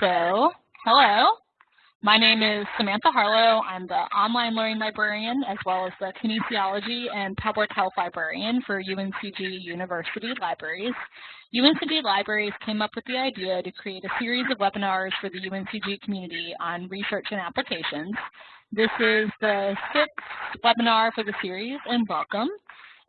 So, hello. My name is Samantha Harlow. I'm the online learning librarian as well as the kinesiology and public health librarian for UNCG University Libraries. UNCG Libraries came up with the idea to create a series of webinars for the UNCG community on research and applications. This is the sixth webinar for the series, and welcome.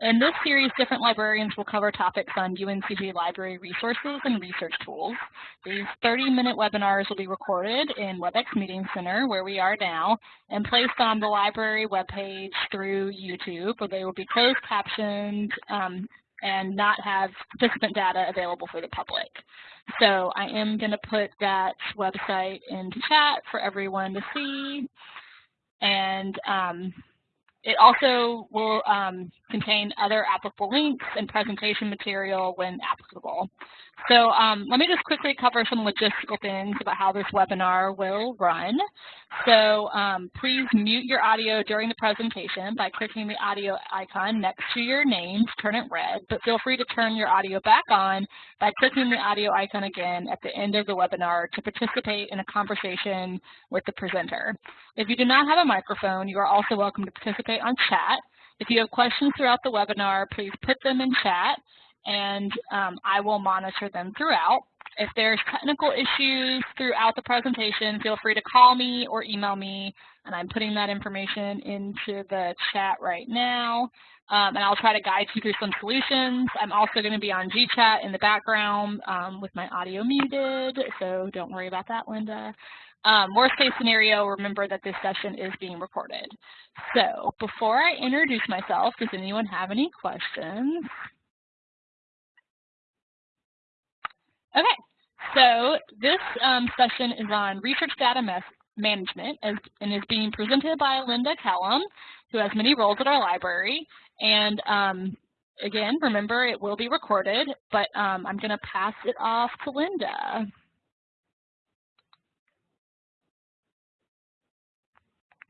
In this series, different librarians will cover topics on UNCG library resources and research tools. These 30-minute webinars will be recorded in WebEx Meeting Center, where we are now, and placed on the library webpage through YouTube, where they will be closed captioned um, and not have participant data available for the public. So I am going to put that website into chat for everyone to see. And um, it also will um, contain other applicable links and presentation material when applicable. So um, let me just quickly cover some logistical things about how this webinar will run. So um, please mute your audio during the presentation by clicking the audio icon next to your name to turn it red, but feel free to turn your audio back on by clicking the audio icon again at the end of the webinar to participate in a conversation with the presenter. If you do not have a microphone, you are also welcome to participate on chat. If you have questions throughout the webinar, please put them in chat and um, I will monitor them throughout. If there's technical issues throughout the presentation, feel free to call me or email me, and I'm putting that information into the chat right now. Um, and I'll try to guide you through some solutions. I'm also going to be on GChat in the background um, with my audio muted, so don't worry about that, Lynda. Um, worst case scenario, remember that this session is being recorded. So before I introduce myself, does anyone have any questions? Okay, so this um, session is on research data management as, and is being presented by Lynda Kellam, who has many roles at our library. And um, again, remember it will be recorded, but um, I'm going to pass it off to Lynda.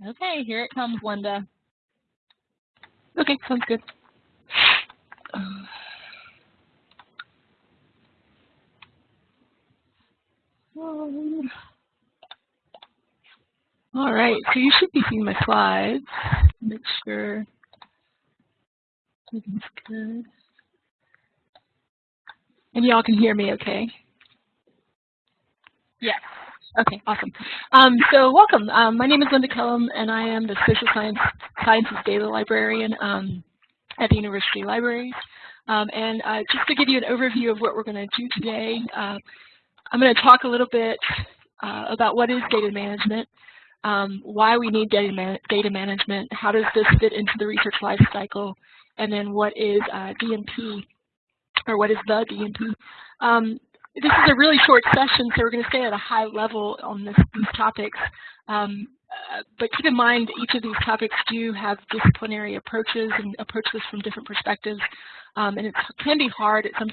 Okay, here it comes, Lynda. Okay, sounds good. All right, so you should be seeing my slides. Make sure everything's good. And y'all can hear me okay? Yes. Okay, awesome. Um, so welcome. Um, my name is Lynda Kellam, and I am the Social Science Sciences Data Librarian um, at the University Libraries. Um, and uh, just to give you an overview of what we're going to do today, uh, I'm going to talk a little bit uh, about what is data management, um, why we need data, man data management, how does this fit into the research life cycle, and then what is uh, DMP, or what is the DMP. Um, this is a really short session, so we're going to stay at a high level on this, these topics. Um, uh, but keep in mind, each of these topics do have disciplinary approaches and approach this from different perspectives. Um, and it can be hard at some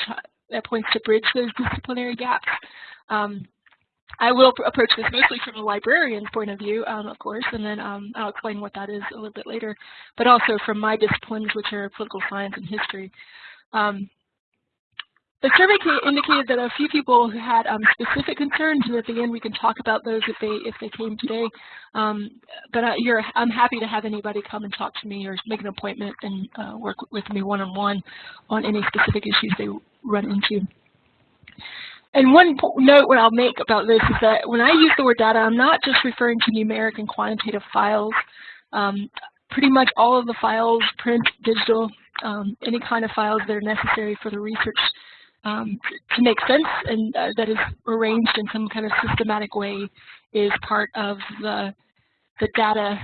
at points to bridge those disciplinary gaps. Um, I will approach this mostly from a librarian's point of view, um, of course, and then um, I'll explain what that is a little bit later, but also from my disciplines, which are political science and history. Um, the survey indicated that a few people had um, specific concerns, and at the end we can talk about those if they if they came today. Um, but uh, I'm happy to have anybody come and talk to me or make an appointment and uh, work with me one-on-one -on, -one on any specific issues they run into. And one note what I'll make about this is that when I use the word data, I'm not just referring to numeric and quantitative files. Um, pretty much all of the files, print, digital, um, any kind of files that are necessary for the research um, to make sense and uh, that is arranged in some kind of systematic way is part of the, the data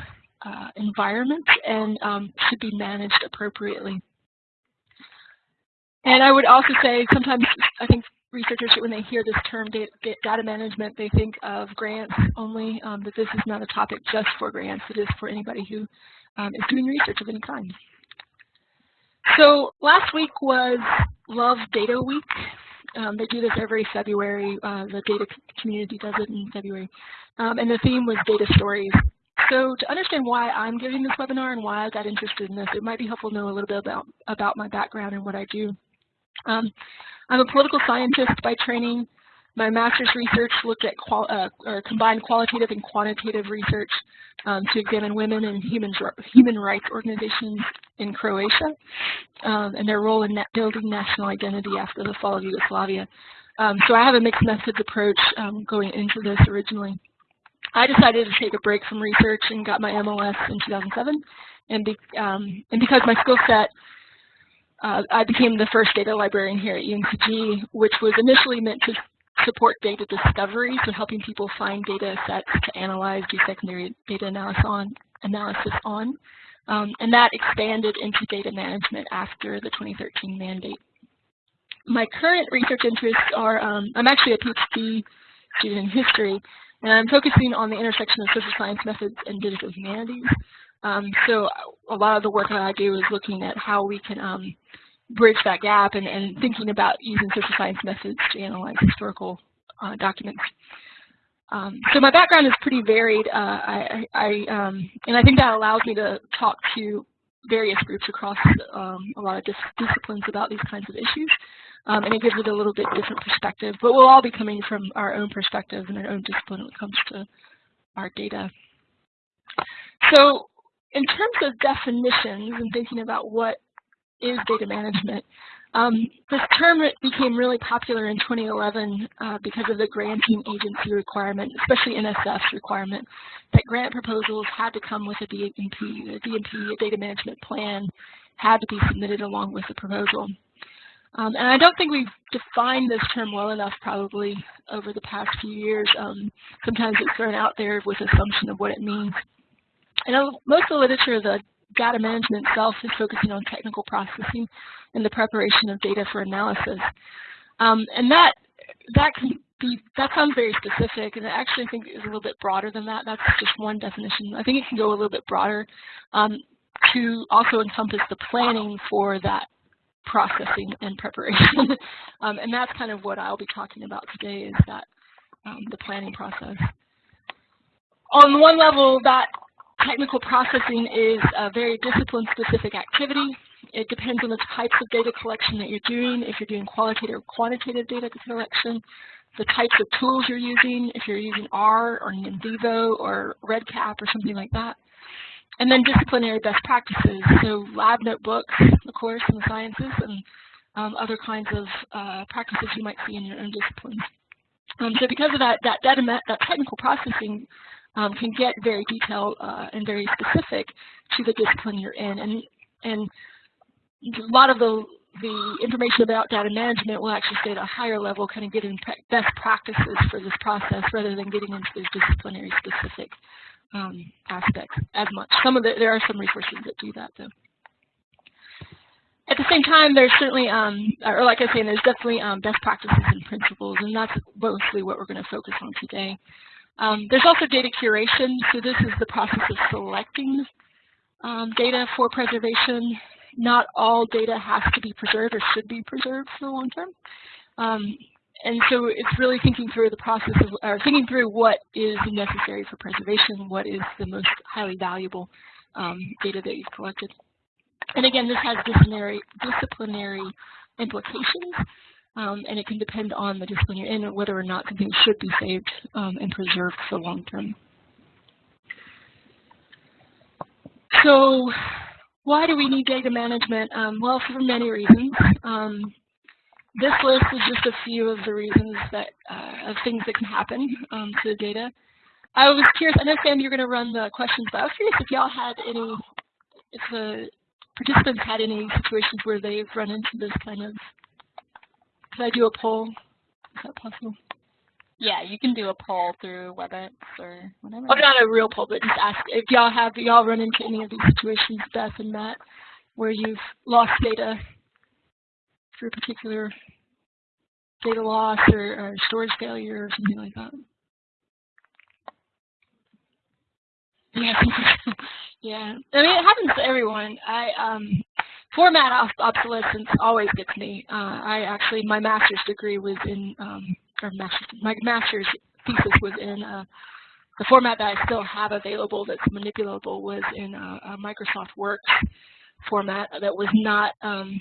uh, environment and um, should be managed appropriately. And I would also say sometimes I think researchers, when they hear this term data, management, they think of grants only, um, but this is not a topic just for grants. It is for anybody who um, is doing research of any kind. So last week was Love Data Week. Um, they do this every February. Uh, the data community does it in February. Um, and the theme was data stories. So to understand why I'm giving this webinar and why I got interested in this, it might be helpful to know a little bit about, about my background and what I do. Um, I'm a political scientist by training. My master's research looked at qual uh, or combined qualitative and quantitative research um, to examine women and human, human rights organizations in Croatia um, and their role in building national identity after the fall of Yugoslavia. Um, so I have a mixed methods approach um, going into this originally. I decided to take a break from research and got my MLS in 2007. And, be, um, and because my skill set uh, I became the first data librarian here at UNCG, which was initially meant to support data discovery, so helping people find data sets to analyze, do secondary data analysis on. Analysis on. Um, and that expanded into data management after the 2013 mandate. My current research interests are, um, I'm actually a PhD student in history, and I'm focusing on the intersection of social science methods and digital humanities. Um, so a lot of the work that I do is looking at how we can um, bridge that gap and, and, thinking about using social science methods to analyze historical uh, documents. Um, so my background is pretty varied, uh, I, I, um, and I think that allows me to talk to various groups across um, a lot of dis disciplines about these kinds of issues. Um, and it gives it a little bit different perspective, but we'll all be coming from our own perspective and our own discipline when it comes to our data. So in terms of definitions and thinking about what is data management, um, this term became really popular in 2011 uh, because of the granting agency requirement, especially NSF's requirement, that grant proposals had to come with a DMP. A DMP, a data management plan, had to be submitted along with the proposal. Um, and I don't think we've defined this term well enough probably over the past few years. Um, sometimes it's thrown out there with assumption of what it means. Know most of the literature, the data management itself is focusing on technical processing and the preparation of data for analysis. Um, and that that can be that sounds very specific, and I actually think is a little bit broader than that. That's just one definition. I think it can go a little bit broader um, to also encompass the planning for that processing and preparation. um, and that's kind of what I'll be talking about today is that um, the planning process. On one level, that Technical processing is a very discipline-specific activity. It depends on the types of data collection that you're doing, if you're doing qualitative or quantitative data collection, the types of tools you're using, if you're using R or NVivo or REDCap or something like that. And then disciplinary best practices, so lab notebooks, of course, in the sciences, and um, other kinds of uh, practices you might see in your own disciplines. Um, so because of that, that, data, that technical processing um, can get very detailed uh, and very specific to the discipline you're in. And, and a lot of the, the information about data management will actually stay at a higher level, kind of getting best practices for this process rather than getting into those disciplinary specific um, aspects as much. Some of the, there are some resources that do that though. At the same time, there's certainly, um, or like I was saying, there's definitely um, best practices and principles, and that's mostly what we're going to focus on today. Um, there's also data curation. So this is the process of selecting um, data for preservation. Not all data has to be preserved or should be preserved for the long term. Um, and so it's really thinking through the process of, or thinking through what is necessary for preservation, what is the most highly valuable um, data that you've collected. And again, this has disciplinary, disciplinary implications. Um, and it can depend on the discipline you're in whether or not something should be saved um, and preserved for long term. So why do we need data management? Um, well, for many reasons. Um, this list is just a few of the reasons that uh, of things that can happen um, to the data. I was curious, I know Sam, you're going to run the questions, but I was curious if y'all had any, if the participants had any situations where they've run into this kind of could I do a poll? Is that possible? Yeah, you can do a poll through WebEx or whatever. Oh, not a real poll, but just ask if y'all have y'all run into any of these situations, Beth and Matt, where you've lost data through a particular data loss or, or storage failure or something like that. Yeah, yeah. I mean, it happens to everyone. I um, format obsolescence always gets me. Uh, I actually, my master's degree was in, um, or master's, my master's thesis was in uh, the format that I still have available that's manipulable was in a, a Microsoft Works format that was not um,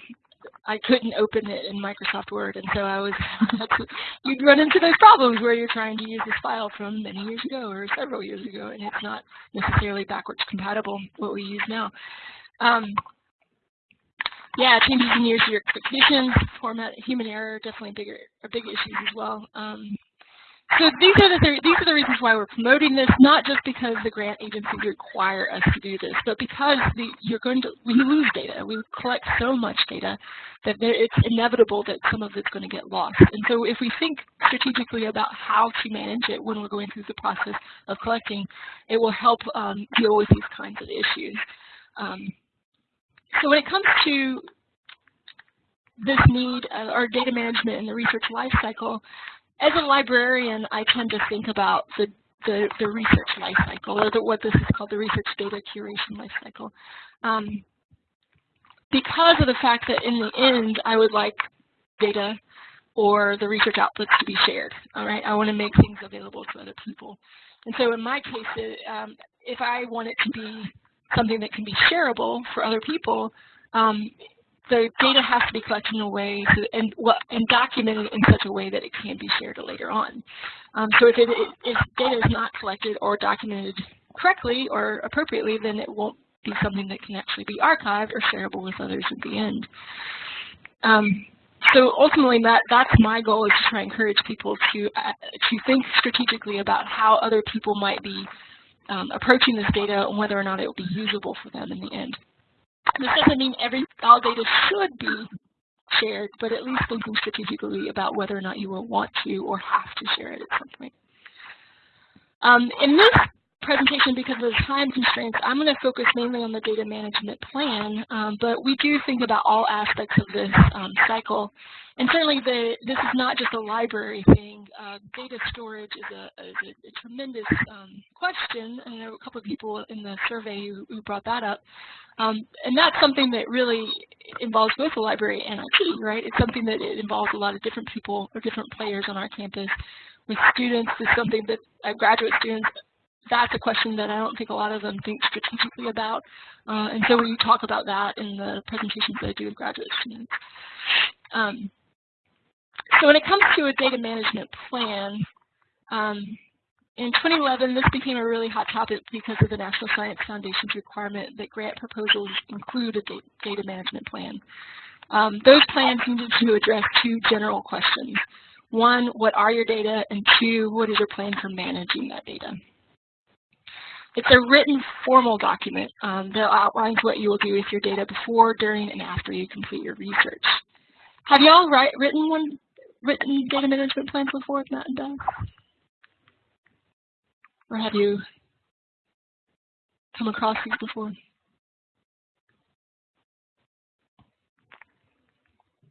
I couldn't open it in Microsoft Word, and so I was you'd run into those problems where you're trying to use this file from many years ago or several years ago, and it's not necessarily backwards compatible what we use now. Um, yeah, changes in user expectations, format, human error, definitely bigger, are big issues as well. Um, so these are the th these are the reasons why we're promoting this, not just because the grant agencies require us to do this, but because the, you're going to we lose data. We collect so much data that there, it's inevitable that some of it's going to get lost. And so if we think strategically about how to manage it when we're going through the process of collecting, it will help um, deal with these kinds of issues. Um, so when it comes to this need, uh, or data management in the research lifecycle, as a librarian, I tend to think about the the, the research lifecycle, or the, what this is called the research data curation lifecycle. Um, because of the fact that in the end, I would like data or the research outputs to be shared. All right, I want to make things available to other people. And so in my case, it, um, if I want it to be something that can be shareable for other people, um, the data has to be collected in a way so, and, and documented in such a way that it can be shared later on. Um, so if, it, if data is not collected or documented correctly or appropriately, then it won't be something that can actually be archived or shareable with others at the end. Um, so ultimately, that that's my goal is to try and encourage people to uh, to think strategically about how other people might be um, approaching this data and whether or not it will be usable for them in the end. This doesn't mean every all data should be shared, but at least thinking strategically about whether or not you will want to or have to share it at some point. Um, in this presentation, because of the time constraints, I'm going to focus mainly on the data management plan, um, but we do think about all aspects of this um, cycle. And certainly the, this is not just a library thing. Uh, data storage is a, is a, a tremendous um, question, and there were a couple of people in the survey who, who brought that up. Um, and that's something that really involves both the library and IT, right? It's something that it involves a lot of different people or different players on our campus. With students, it's something that uh, graduate students that's a question that I don't think a lot of them think strategically about. Uh, and so we talk about that in the presentations that I do with graduate students. Um, so when it comes to a data management plan, um, in 2011, this became a really hot topic because of the National Science Foundation's requirement that grant proposals include a data management plan. Um, those plans needed to address two general questions. One, what are your data? And two, what is your plan for managing that data? It's a written formal document um, that outlines what you will do with your data before, during, and after you complete your research. Have you all write, written one, written data management plans before, Matt and Doug? Or have you come across these before?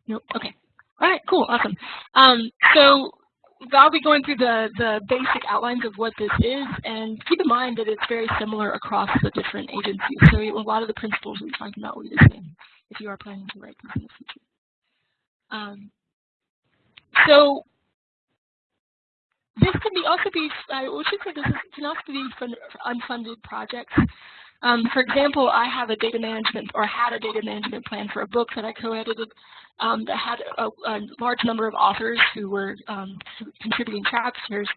Nope. Okay. All right. Cool. Awesome. Um, so I'll be going through the, the basic outlines of what this is, and keep in mind that it's very similar across the different agencies. So a lot of the principles we're talking about will be the same if you are planning to write these in the future. Um, so this can be also be, I should say this is, can also be unfunded projects. Um, for example, I have a data management, or had a data management plan for a book that I co-edited um, that had a, a, large number of authors who were um, contributing chapters.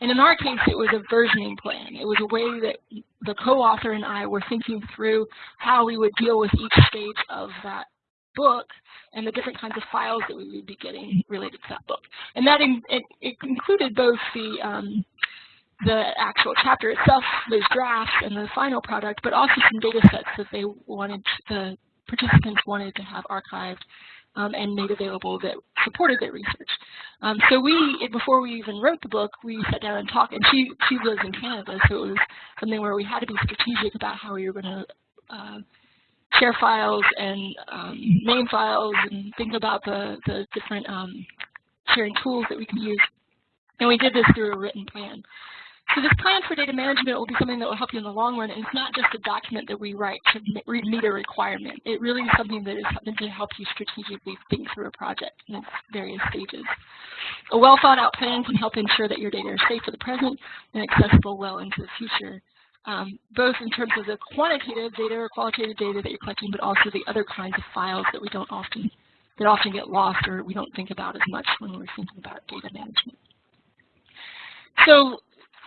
And in our case, it was a versioning plan. It was a way that the co-author and I were thinking through how we would deal with each stage of that book and the different kinds of files that we would be getting related to that book. And that in, it, it included both the um, the actual chapter itself, those drafts, and the final product, but also some data sets that they wanted, the participants wanted to have archived um, and made available that supported their research. Um, so we, before we even wrote the book, we sat down and talked, and she, she lives in Canada, so it was something where we had to be strategic about how we were going to uh, share files and um, name files and think about the, the different um, sharing tools that we can use. And we did this through a written plan. So this plan for data management will be something that will help you in the long run, and it's not just a document that we write to meet a requirement. It really is something that is meant to help you strategically think through a project in its various stages. A well thought out plan can help ensure that your data is safe for the present and accessible well into the future, um, both in terms of the quantitative data or qualitative data that you're collecting, but also the other kinds of files that we don't often that often get lost or we don't think about as much when we're thinking about data management. So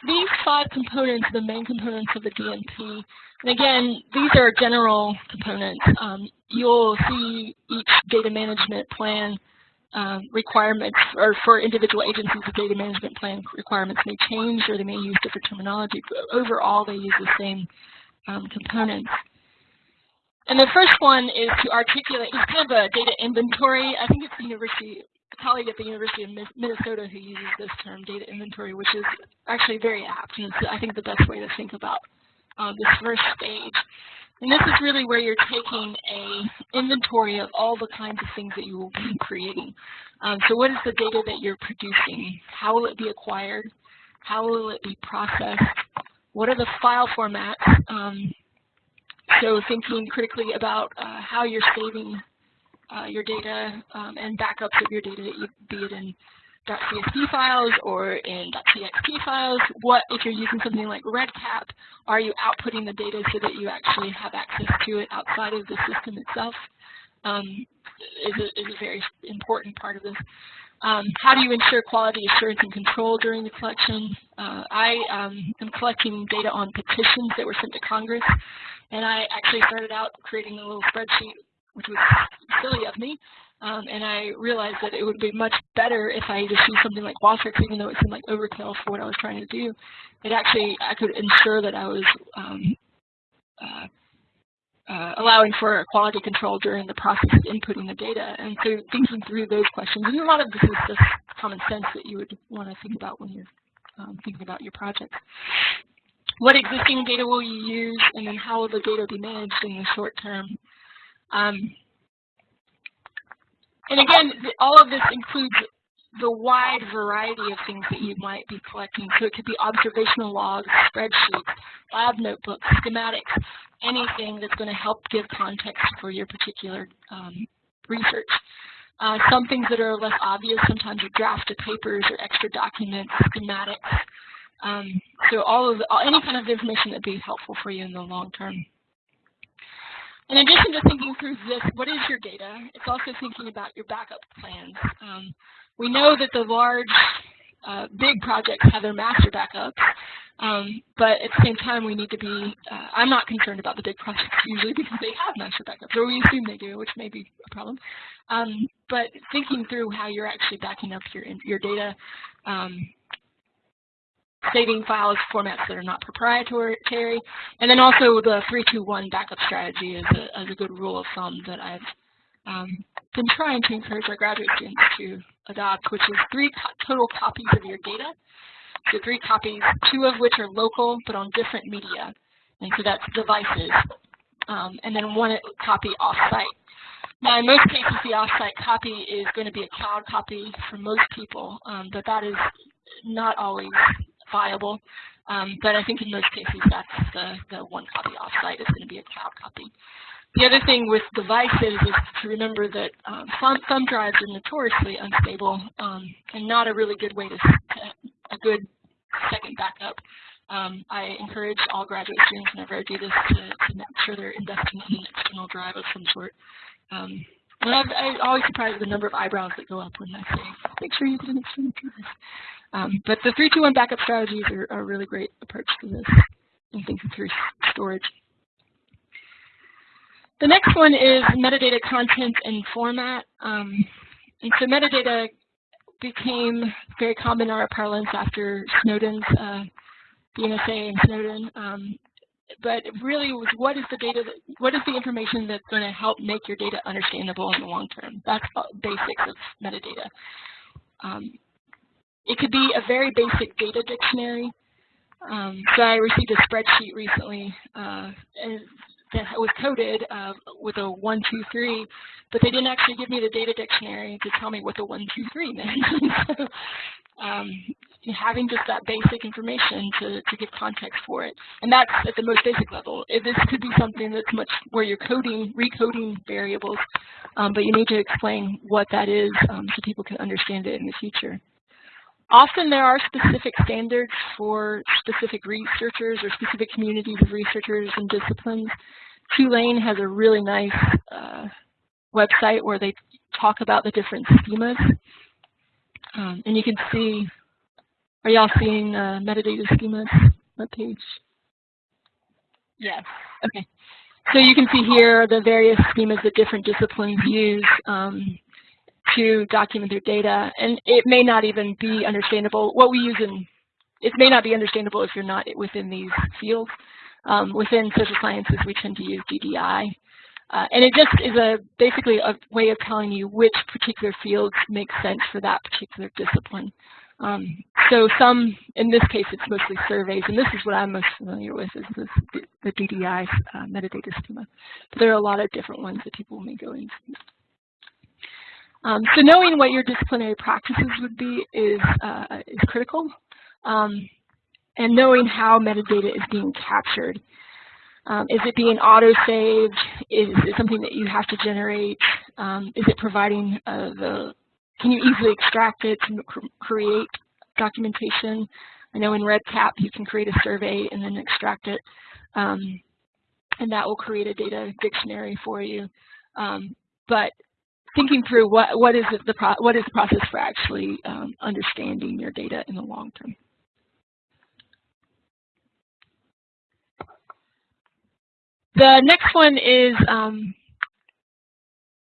these five components are the main components of the DMP. And again, these are general components. Um, you'll see each data management plan um, requirements, or for individual agencies, the data management plan requirements may change or they may use different terminology, but overall they use the same um, components. And the first one is to articulate, it's kind of a data inventory. I think it's the university, colleague at the University of Minnesota who uses this term, data inventory, which is actually very apt. And it's, I think, the best way to think about um, this first stage. And this is really where you're taking a inventory of all the kinds of things that you will be creating. Um, so what is the data that you're producing? How will it be acquired? How will it be processed? What are the file formats? Um, so thinking critically about uh, how you're saving uh, your data um, and backups of your data, be it in .csv files or in .txt files. What, if you're using something like REDCap, are you outputting the data so that you actually have access to it outside of the system itself? Um, is, a, is a very important part of this. Um, how do you ensure quality assurance and control during the collection? Uh, I um, am collecting data on petitions that were sent to Congress, and I actually started out creating a little spreadsheet, which was silly of me, um, and I realized that it would be much better if I just used something like Qualtrics, even though it seemed like overkill for what I was trying to do. It actually, I could ensure that I was um, uh, uh, allowing for quality control during the process of inputting the data. And so thinking through those questions, and a lot of this is just common sense that you would want to think about when you're um, thinking about your project. What existing data will you use, and then how will the data be managed in the short term? Um, and again, all of this includes the wide variety of things that you might be collecting. So it could be observational logs, spreadsheets, lab notebooks, schematics, anything that's going to help give context for your particular um, research. Uh, some things that are less obvious, sometimes are drafted papers or extra documents, schematics. Um, so all of the, any kind of information that would be helpful for you in the long term. In addition to thinking through this, what is your data? It's also thinking about your backup plans. Um, we know that the large, uh, big projects have their master backups, um, but at the same time we need to be, uh, I'm not concerned about the big projects usually because they have master backups, or we assume they do, which may be a problem. Um, but thinking through how you're actually backing up your, your data um, saving files formats that are not proprietary, and then also the 321 backup strategy is a, is a good rule of thumb that I've um, been trying to encourage our graduate students to adopt, which is three total copies of your data. So three copies, two of which are local but on different media, and so that's devices, um, and then one copy off-site. Now, in most cases, the off-site copy is going to be a cloud copy for most people, um, but that is not always viable. Um, but I think in most cases, that's the, the one copy offsite is going to be a cloud copy. The other thing with devices is to remember that um, thumb, thumb, drives are notoriously unstable um, and not a really good way to, a good second backup. Um, I encourage all graduate students whenever I do this to, to, make sure they're investing in an external drive of some sort. And I've, I'm always surprised at the number of eyebrows that go up when I say, make sure you get an external drive. Um, but the 321 backup strategies are, are, a really great approach to this and thinking through storage. The next one is metadata content and format. Um, and so metadata became very common in our parlance after Snowden's, uh, the NSA and Snowden. Um, but really what is the data, that, what is the information that's going to help make your data understandable in the long term? That's basics of metadata. Um, it could be a very basic data dictionary. Um, so I received a spreadsheet recently uh, that was coded uh, with a 123, but they didn't actually give me the data dictionary to tell me what the 123 meant. so, um, having just that basic information to, to give context for it. And that's at the most basic level. This could be something that's much where you're coding, recoding variables, um, but you need to explain what that is um, so people can understand it in the future. Often there are specific standards for specific researchers or specific communities of researchers and disciplines. Tulane has a really nice uh, website where they talk about the different schemas. Um, and you can see, are y'all seeing uh, metadata schemas webpage? Yes. Okay. So you can see here the various schemas that different disciplines use um, to document their data. And it may not even be understandable. What we use in, it may not be understandable if you're not within these fields. Um, within social sciences, we tend to use DDI. Uh, and it just is a basically a way of telling you which particular fields make sense for that particular discipline. Um, so some, in this case, it's mostly surveys, and this is what I'm most familiar with, is this, the DDI uh, metadata schema. But there are a lot of different ones that people may go into. Um, so knowing what your disciplinary practices would be is, uh, is critical, um, and knowing how metadata is being captured. Um, is it being auto-saved? Is it something that you have to generate? Um, is it providing uh, the, can you easily extract it to create documentation? I know in REDCap you can create a survey and then extract it, um, and that will create a data dictionary for you. Um, but thinking through what, what, is the what is the process for actually um, understanding your data in the long term. The next one is um,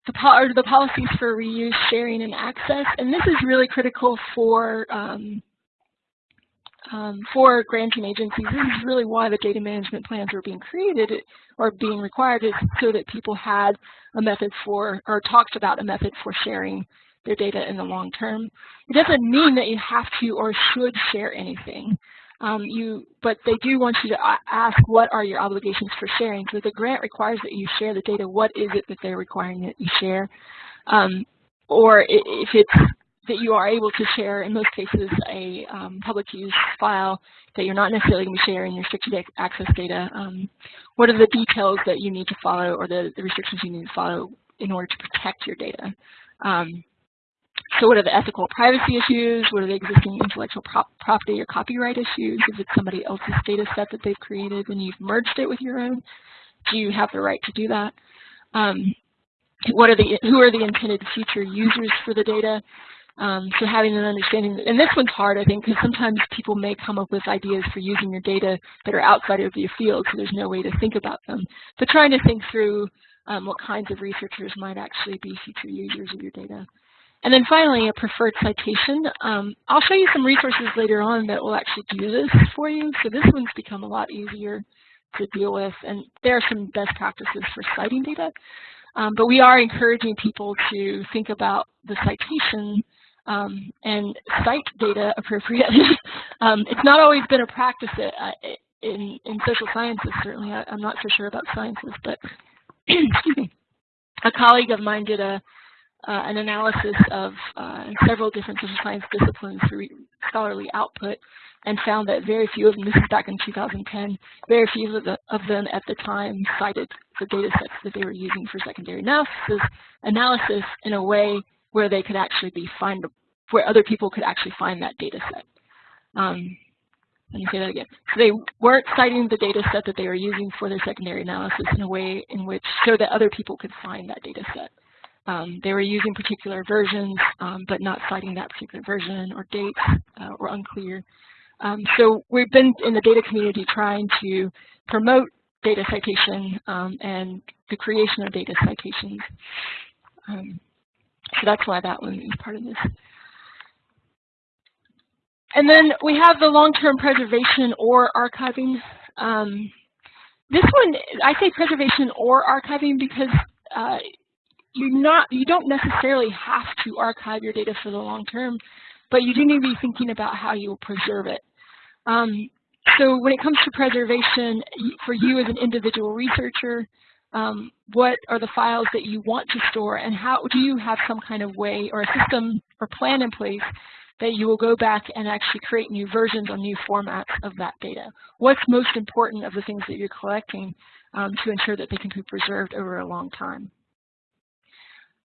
the, po the, policies for reuse, sharing, and access. And this is really critical for um, um, for granting agencies. This is really why the data management plans were being created or being required is so that people had a method for or talked about a method for sharing their data in the long term. It doesn't mean that you have to or should share anything. Um, you, but they do want you to ask what are your obligations for sharing. So the grant requires that you share the data. What is it that they're requiring that you share? Um, or if it's that you are able to share, in most cases, a um, public use file that you're not necessarily going to be sharing restricted access data. Um, what are the details that you need to follow or the, the, restrictions you need to follow in order to protect your data? Um, so what are the ethical privacy issues? What are the existing intellectual prop property or copyright issues? Is it somebody else's data set that they've created and you've merged it with your own? Do you have the right to do that? Um, what are the, who are the intended future users for the data? Um, so having an understanding, and this one's hard, I think, because sometimes people may come up with ideas for using your data that are outside of your field, so there's no way to think about them. But trying to think through um, what kinds of researchers might actually be future users of your data. And then finally, a preferred citation. Um, I'll show you some resources later on that will actually do this for you. So this one's become a lot easier to deal with, and there are some best practices for citing data. Um, but we are encouraging people to think about the citation um, and cite data appropriately. um, it's not always been a practice uh, in, in social sciences, certainly. I, am not so sure about sciences, but excuse me. A colleague of mine did a uh, an analysis of uh, several different social science disciplines through scholarly output and found that very few of them, this is back in 2010, very few of, the, of them at the time cited the data sets that they were using for secondary analysis, analysis in a way where they could actually be find where other people could actually find that data set. Um, let me say that again. So they weren't citing the data set that they were using for their secondary analysis in a way in which so that other people could find that data set. Um, they were using particular versions, um, but not citing that particular version or date uh, were unclear. Um, so we've been in the data community trying to promote data citation um, and the creation of data citations. Um, so that's why that one is part of this. And then we have the long-term preservation or archiving. Um, this one, I say preservation or archiving because uh, you not you don't necessarily have to archive your data for the long term, but you do need to be thinking about how you will preserve it. Um, so when it comes to preservation, for you as an individual researcher, um, what are the files that you want to store and how do you have some kind of way or a system or plan in place that you will go back and actually create new versions or new formats of that data? What's most important of the things that you're collecting um, to ensure that they can be preserved over a long time?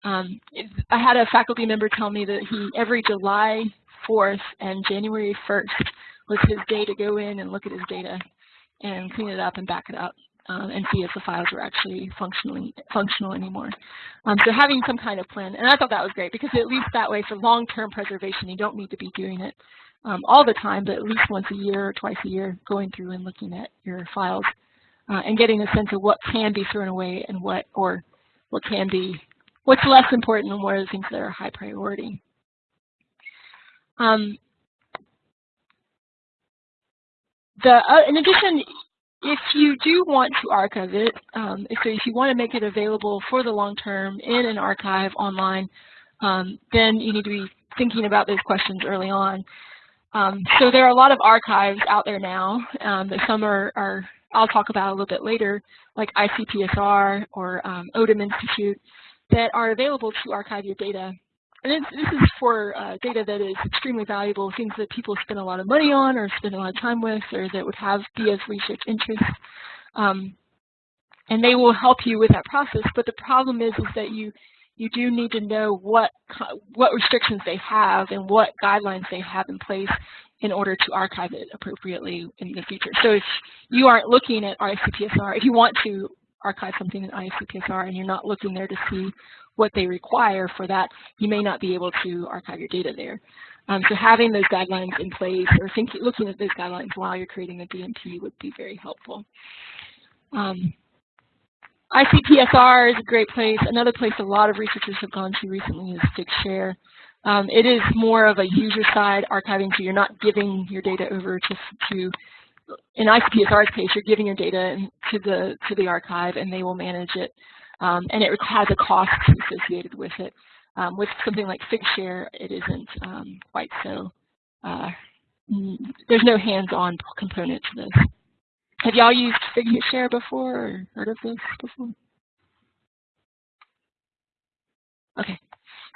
Um, I had a faculty member tell me that he every July 4th and January 1st was his day to go in and look at his data and clean it up and back it up. um, and see if the files are actually functionally functional anymore. Um, so having some kind of plan, and I thought that was great because at least that way for long-term preservation, you don't need to be doing it um, all the time, but at least once a year or twice a year, going through and looking at your files uh, and getting a sense of what can be thrown away and what or what can be what's less important and what are the things that are high priority. Um, the, uh, in addition, if you do want to archive it, um, so if you want to make it available for the long term in an archive online, um, then you need to be thinking about those questions early on. Um, so there are a lot of archives out there now. Um, some are, are, I'll talk about a little bit later, like ICPSR or um, Institute, that are available to archive your data and this is for uh, data that is extremely valuable, things that people spend a lot of money on or spend a lot of time with or that would have be of research interest. Um, and they will help you with that process. But the problem is, is that you you do need to know what what restrictions they have and what guidelines they have in place in order to archive it appropriately in the future. So if you aren't looking at ICPSR, if you want to archive something in ICPSR and you're not looking there to see what they require for that, you may not be able to archive your data there. Um, so having those guidelines in place or looking at those guidelines while you're creating a DMP would be very helpful. Um, ICPSR is a great place. Another place a lot of researchers have gone to recently is Figshare. Um, it is more of a user-side archiving, so you're not giving your data over to, to in ICPSR's case, you're giving your data to the to the archive, and they will manage it um, and it has a cost associated with it. Um, with something like Figshare, it isn't um, quite so, uh, there's no hands-on component to this. Have y'all used Figshare before or heard of this before? Okay.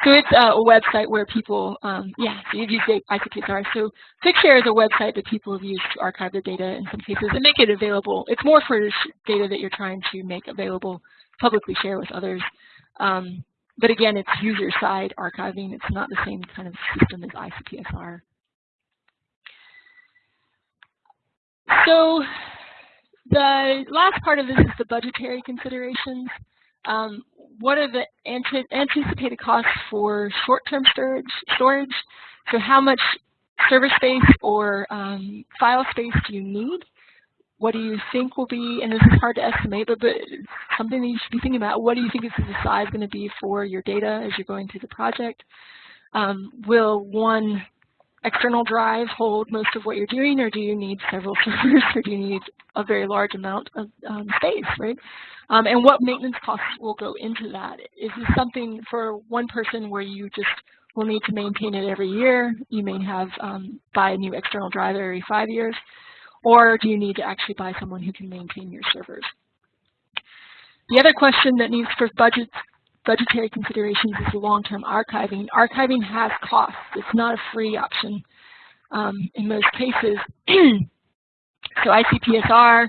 So it's a website where people, um, yeah, so you've used ICPSR. So Figshare is a website that people have used to archive their data in some cases and make it available. It's more for data that you're trying to make available publicly share with others. Um, but again, it's user-side archiving. It's not the same kind of system as ICPSR. So the last part of this is the budgetary considerations. Um, what are the anticipated costs for short-term storage, storage? So how much server space or um, file space do you need? what do you think will be, and this is hard to estimate, but, but something that you should be thinking about, what do you think is the size going to be for your data as you're going through the project? Um, will one external drive hold most of what you're doing, or do you need several servers, or do you need a very large amount of um, space, right? Um, and what maintenance costs will go into that? Is this something for one person where you just will need to maintain it every year? You may have um, buy a new external drive every five years. Or do you need to actually buy someone who can maintain your servers? The other question that needs for budget, budgetary considerations is long-term archiving. Archiving has costs. It's not a free option um, in most cases. so ICPSR,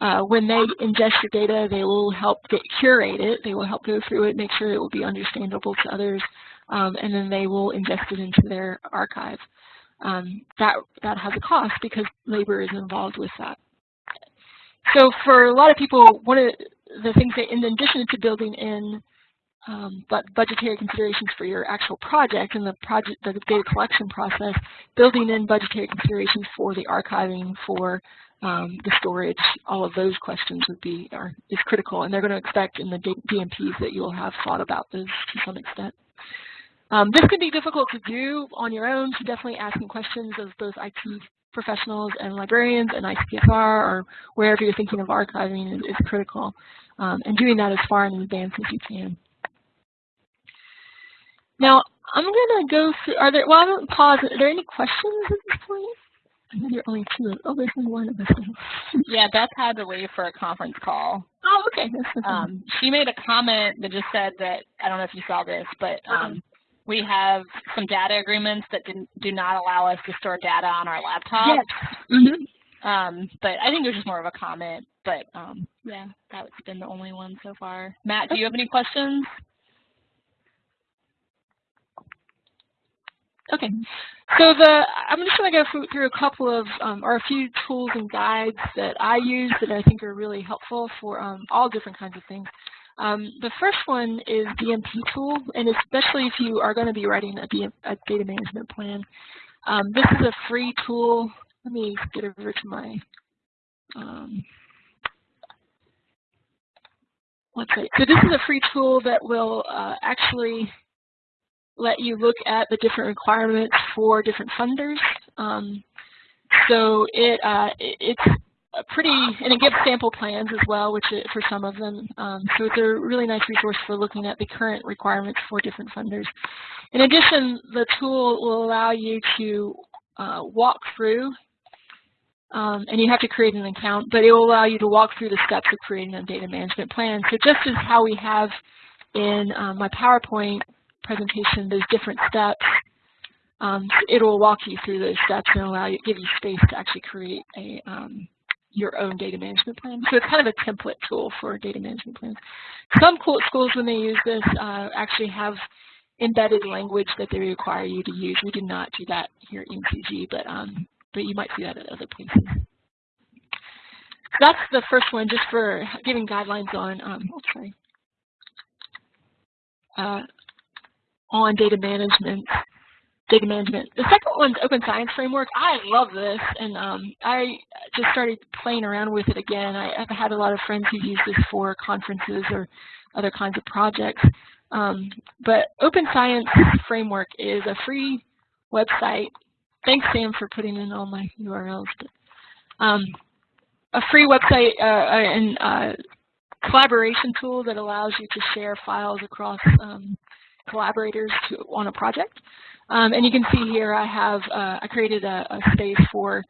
uh, when they ingest your data, they will help curate it. They will help go through it, make sure it will be understandable to others, um, and then they will ingest it into their archive um, that, that has a cost because labor is involved with that. So for a lot of people, one of the things that in addition to building in um, but budgetary considerations for your actual project and the project, the data collection process, building in budgetary considerations for the archiving, for um, the storage, all of those questions would be are, is critical, and they're going to expect in the DMPs that you'll have thought about those to some extent. Um, this can be difficult to do on your own, so definitely asking questions of both IT professionals and librarians and ICPSR or wherever you're thinking of archiving is, is critical. Um, and doing that as far in advance as you can. Now, I'm going to go through, are there, well, I'm going to pause. Are there any questions at this point? I know there are only two. Oh, there's only one of us. yeah, Beth had to leave for a conference call. Oh, okay. Um, she made a comment that just said that, I don't know if you saw this, but um, we have some data agreements that do not allow us to store data on our laptops. Yes. Mm -hmm. Um, but I think it was just more of a comment. But um, yeah, that's been the only one so far. Matt, do you have any questions? Okay, so the I'm just going to go through a couple of um, or a few tools and guides that I use that I think are really helpful for um, all different kinds of things. Um, the first one is DMP tool, and especially if you are going to be writing a, DM, a data management plan. Um, this is a free tool. Let me get over to my um, website. So this is a free tool that will uh, actually let you look at the different requirements for different funders. Um, so it, uh, it's pretty, and it gives sample plans as well, which it, for some of them. Um, so it's a really nice resource for looking at the current requirements for different funders. In addition, the tool will allow you to uh, walk through, um, and you have to create an account, but it will allow you to walk through the steps of creating a data management plan. So just as how we have in um, my PowerPoint presentation, those different steps, um, it will walk you through those steps and allow you, give you space to actually create a um, your own data management plan. So it's kind of a template tool for data management plans. Some schools, when they use this, uh, actually have embedded language that they require you to use. We do not do that here at UNCG, but um, but you might see that at other places. That's the first one, just for giving guidelines on. Um, oh, sorry. Uh, on data management, data management. The second one's Open Science Framework. I love this, and um, I just started playing around with it again. I, have had a lot of friends who use this for conferences or other kinds of projects. Um, but Open Science Framework is a free website. Thanks, Sam, for putting in all my URLs. Um, a free website uh, and uh, collaboration tool that allows you to share files across um, collaborators to, on a project. Um, and you can see here I have, uh, I created a, a space for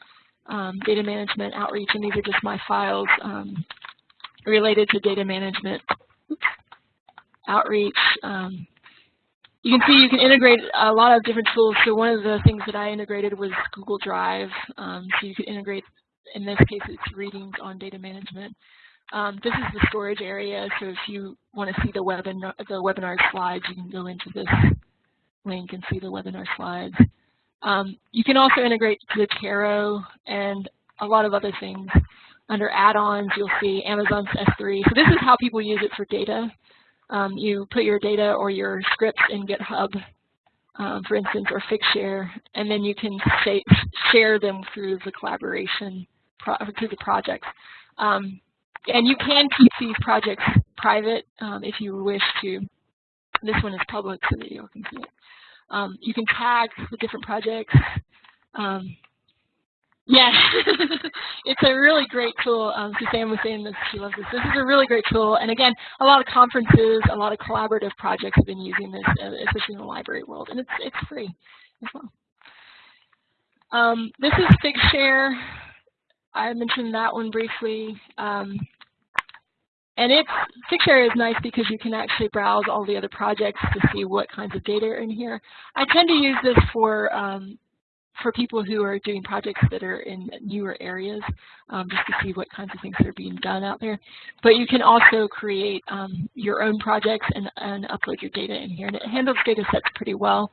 um, data management outreach, and these are just my files um, related to data management outreach. Um, you can see you can integrate a lot of different tools. So one of the things that I integrated was Google Drive. Um, so you could integrate, in this case, it's readings on data management. Um, this is the storage area, so if you want to see the webinar, the webinar slides, you can go into this link and see the webinar slides. Um, you can also integrate Zotero and a lot of other things. Under add-ons, you'll see Amazon's S3. So this is how people use it for data. Um, you put your data or your scripts in GitHub, um, for instance, or Figshare, and then you can share them through the collaboration, through the projects. Um, and you can keep these projects private um, if you wish to. This one is public so that you all can see it. Um, you can tag the different projects. Um, yeah, it's a really great tool. Um, Suzanne was saying this, she loves this. This is a really great tool. And again, a lot of conferences, a lot of collaborative projects have been using this, uh, especially in the library world. And it's, it's free as well. Um, this is Figshare. I mentioned that one briefly. Um, and it's Figshare is nice because you can actually browse all the other projects to see what kinds of data are in here. I tend to use this for um, for people who are doing projects that are in newer areas, um, just to see what kinds of things are being done out there. But you can also create um, your own projects and, and, upload your data in here. And it handles data sets pretty well.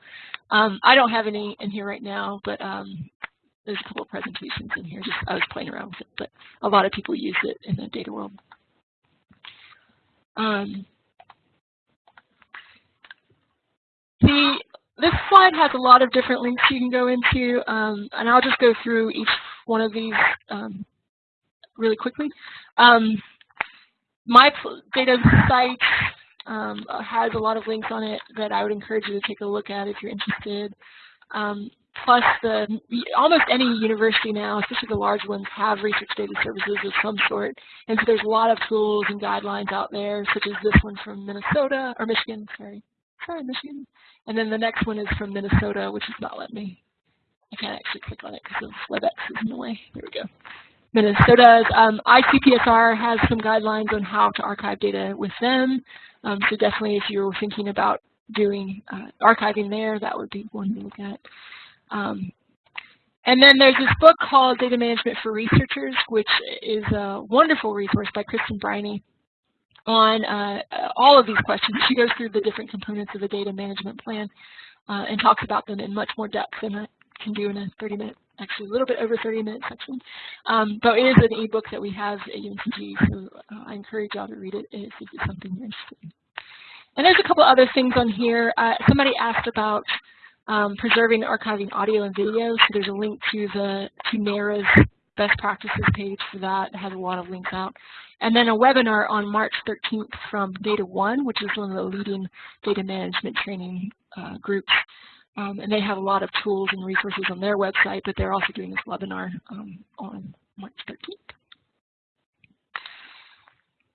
Um, I don't have any in here right now, but um, there's a couple of presentations in here. Just I was playing around with it, but a lot of people use it in the data world. Um, the this slide has a lot of different links you can go into, um, and I'll just go through each one of these um, really quickly. Um, my data site um, has a lot of links on it that I would encourage you to take a look at if you're interested. Um, plus the almost any university now, especially the large ones, have research data services of some sort. And so there's a lot of tools and guidelines out there, such as this one from Minnesota, or Michigan, sorry. Sorry, Michigan. And then the next one is from Minnesota, which is not let me. I can't actually click on it because of WebEx is in the way. There we go. Minnesota's um, ICPSR has some guidelines on how to archive data with them. Um, so definitely if you're thinking about doing uh, archiving there, that would be one to look at. Um, and then there's this book called Data Management for Researchers, which is a wonderful resource by Kristen Briney on uh, all of these questions. She goes through the different components of a data management plan. uh, and talks about them in much more depth than I can do in a 30 minute, actually a little bit over 30 minute section. Um, but it is an ebook that we have at UNCG, so uh, I encourage y'all to read it if it's something you're interested in. And there's a couple other things on here. Uh, somebody asked about um, preserving archiving audio and video. So there's a link to the to NARA's best practices page for that. It has a lot of links out. And then a webinar on March 13th from Data One, which is one of the leading data management training uh, groups. Um, and they have a lot of tools and resources on their website, but they're also doing this webinar um, on March 13th.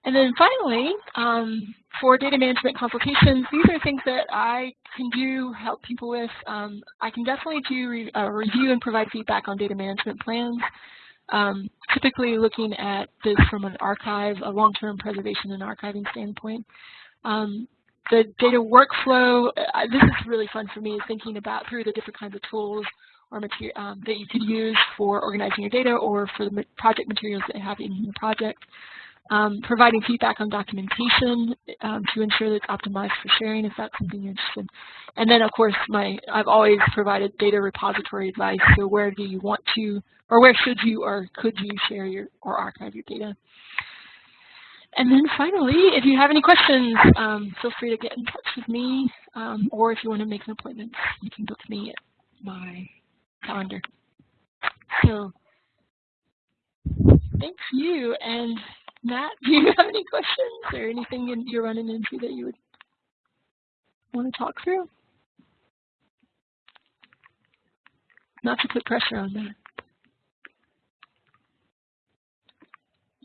And then finally, um, for data management consultations, these are things that I can do, help people with. Um, I can definitely do re uh, review and provide feedback on data management plans. Um, typically looking at this from an archive, a long-term preservation and archiving standpoint. Um, the data workflow, uh, this is really fun for me, is thinking about through the different kinds of tools or um, that you could use for organizing your data or for the project materials that you have in your project. Um, providing feedback on documentation um, to ensure that it's optimized for sharing if that's something you're interested in. And then, of course, my I've always provided data repository advice. So where do you want to, or where should you or could you share your or archive your data? And then finally, if you have any questions, um, feel free to get in touch with me, um, or if you want to make an appointment, you can book me at my calendar. So thank you, and Matt, do you have any questions or anything you're running into that you would want to talk through? Not to put pressure on Matt.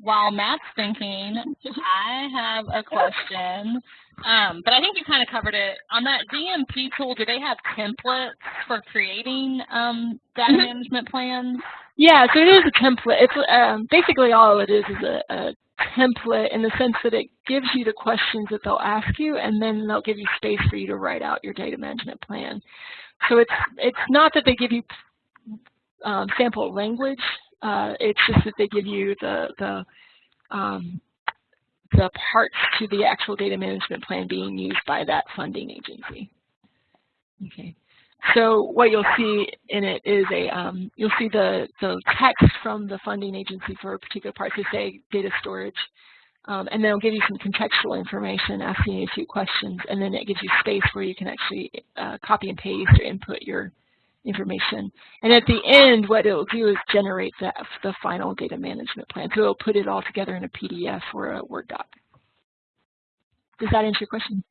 While Matt's thinking, I have a question, um, but I think you kind of covered it. On that DMP tool, do they have templates for creating um, data mm-hmm. management plans? Yeah, so it is a template. It's um, basically all it is is a, a template in the sense that it gives you the questions that they'll ask you, and then they'll give you space for you to write out your data management plan. So it's it's not that they give you um, sample language. Uh, it's just that they give you the the um, the parts to the actual data management plan being used by that funding agency. Okay. So what you'll see in it is a, um, you'll see the, the text from the funding agency for a particular part, so say data storage, um, and then it'll give you some contextual information, asking you a few questions, and then it gives you space where you can actually uh, copy and paste or input your information. And at the end, what it'll do is generate the, the final data management plan. So it'll put it all together in a PDF or a Word doc. Does that answer your question?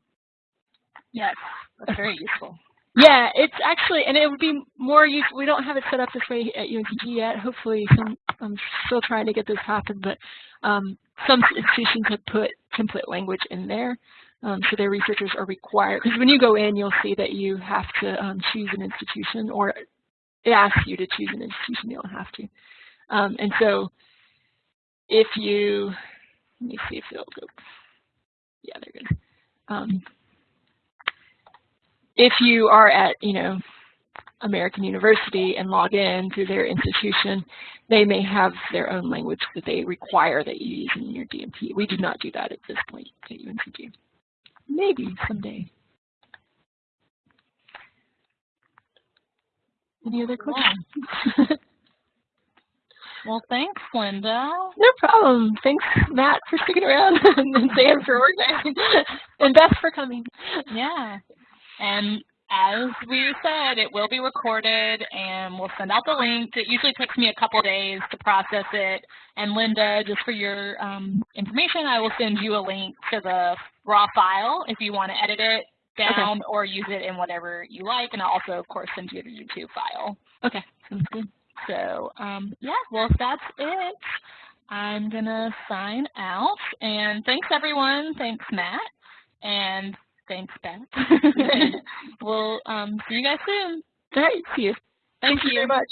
Yes, that's very useful. Yeah, it's actually, and it would be more useful. We don't have it set up this way at UNCG yet. Hopefully, some, I'm still trying to get this happen, but um, some institutions have put template language in there. Um, so their researchers are required, because when you go in, you'll see that you have to um, choose an institution, or it asks you to choose an institution, you don't have to. Um, and so if you, let me see if it'll go, yeah, there it goes. If you are at, you know, American University and log in through their institution, they may have their own language that they require that you use in your DMP. We do not do that at this point at UNCG. Maybe someday. Any other questions? well, thanks, Lynda. No problem. Thanks, Matt, for sticking around, and Sam for organizing, and Beth for coming. Yeah. And as we said, it will be recorded and we'll send out the link. It usually takes me a couple days to process it. And Lynda, just for your um, information, I will send you a link to the raw file if you want to edit it down okay. or use it in whatever you like. And I'll also, of course, send you the YouTube file. Okay, sounds good. So, um, yeah, well, if that's it, I'm going to sign out. And thanks, everyone. Thanks, Matt. And Thanks, Beth. we'll um, see you guys soon. All right, see you. Thank, Thank you very much.